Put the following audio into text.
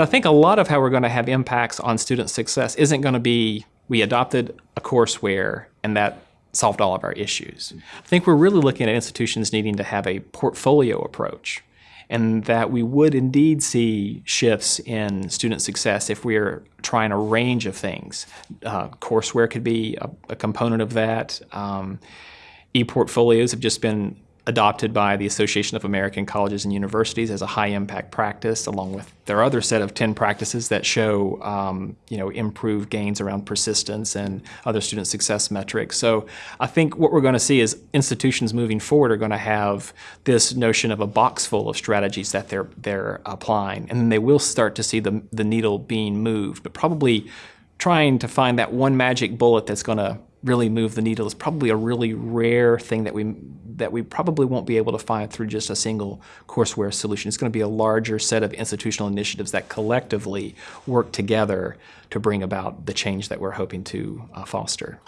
I think a lot of how we're going to have impacts on student success isn't going to be we adopted a courseware and that solved all of our issues. I think we're really looking at institutions needing to have a portfolio approach and that we would indeed see shifts in student success if we're trying a range of things. Uh, courseware could be a, a component of that. Um, e-portfolios have just been adopted by the Association of American Colleges and Universities as a high impact practice, along with their other set of 10 practices that show um, you know, improved gains around persistence and other student success metrics. So I think what we're going to see is institutions moving forward are going to have this notion of a box full of strategies that they're, they're applying, and then they will start to see the, the needle being moved, but probably trying to find that one magic bullet that's going to really move the needle is probably a really rare thing that we that we probably won't be able to find through just a single courseware solution. It's going to be a larger set of institutional initiatives that collectively work together to bring about the change that we're hoping to uh, foster.